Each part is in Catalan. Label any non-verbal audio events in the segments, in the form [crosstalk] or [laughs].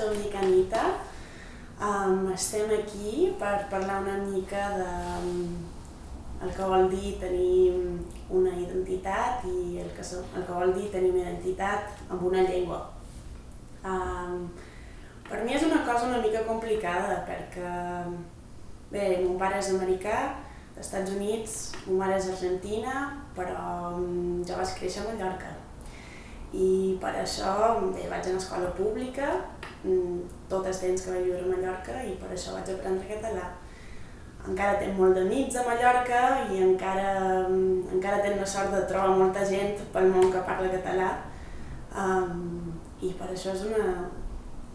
jo em dic Anita. Um, estem aquí per parlar una mica de um, el que vol dir tenir una identitat i el que, el que vol dir tenir una identitat amb una llengua. Um, per mi és una cosa una mica complicada perquè, bé, mon pare és americà, Estats Units, mon mare és argentina, però jo vaig créixer a Mallorca. I per això bé, vaig a l'escola pública, tot el temps que vaig viure a Mallorca i per això vaig aprendre català. Encara tenc molt d'amics a Mallorca i encara, um, encara tenc la sort de trobar molta gent pel món que parla català. Um, I per això és una,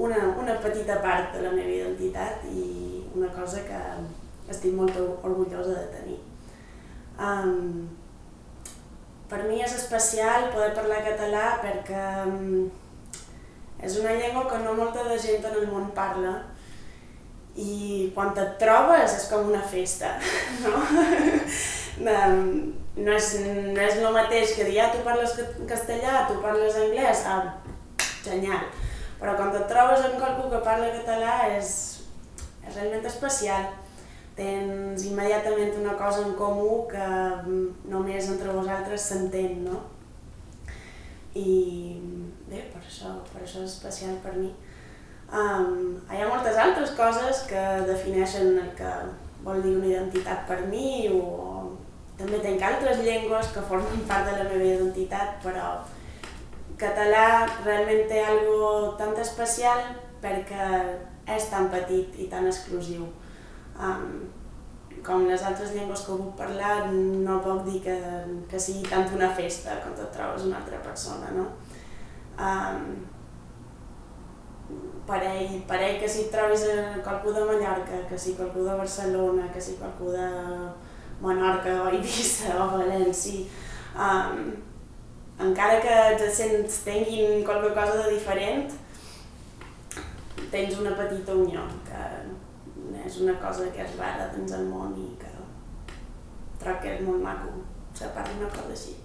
una, una petita part de la meva identitat i una cosa que estic molt orgullosa de tenir. Um, per mi és especial poder parlar català perquè um, és una llengua que no molta de gent en el món parla i quan et trobes és com una festa, [laughs] no? no, és, no és el mateix que dir, ah, tu parles castellà, tu parles anglès, ah, genial. Però quan et trobes amb qualcú que parla català és, és realment especial tens immediatament una cosa en comú que mm, només entre vosaltres s'entén, no? I això, per això és especial per mi. Um, hi ha moltes altres coses que defineixen el que vol dir una identitat per mi o, o també tenc altres llengües que formen [laughs] part de la meva identitat, però català realment té algo tan especial perquè és tan petit i tan exclusiu. Um, com les altres llengües que puc parlar, no puc dir que, que sigui tant una festa quan et trobes una altra persona, no? Um, parell, parell que si trobis qualcú de Mallorca, que si qualcú de Barcelona, que si qualcú de Menorca o Eivissa o València, um, encara que els tinguin qualque cosa de diferent, tens una petita unió que és una cosa que és rara dins el món i que troc que és molt maco, se parli una cosa així.